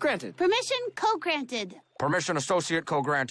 Granted. Permission co-granted. Permission associate co-granted.